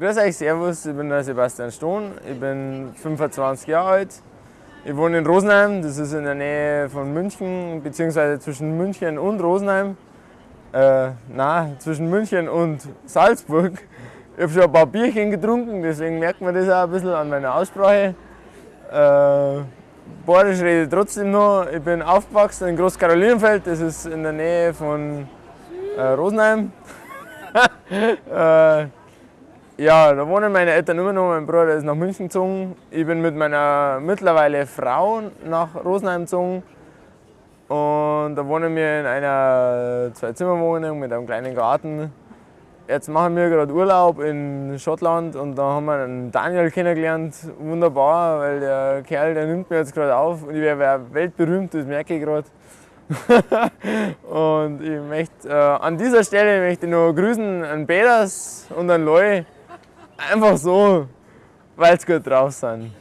Grüß euch, Servus, ich bin der Sebastian Stohn, ich bin 25 Jahre alt. Ich wohne in Rosenheim, das ist in der Nähe von München, beziehungsweise zwischen München und Rosenheim. Äh, nein, zwischen München und Salzburg. Ich habe schon ein paar Bierchen getrunken, deswegen merkt man das auch ein bisschen an meiner Aussprache. Äh, Borisch rede ich trotzdem noch. Ich bin aufgewachsen in Großkarolinenfeld, das ist in der Nähe von äh, Rosenheim. äh, ja, da wohnen meine Eltern immer noch. Mein Bruder ist nach München gezogen. Ich bin mit meiner mittlerweile Frau nach Rosenheim gezogen. Und da wohnen wir in einer Zwei-Zimmer-Wohnung mit einem kleinen Garten. Jetzt machen wir gerade Urlaub in Schottland und da haben wir einen Daniel kennengelernt. Wunderbar, weil der Kerl, der nimmt mir jetzt gerade auf und ich wäre weltberühmt, das merke ich gerade. und ich möchte äh, an dieser Stelle möchte ich noch grüßen an Peters und an Loi. Einfach so, weil sie gut drauf sind.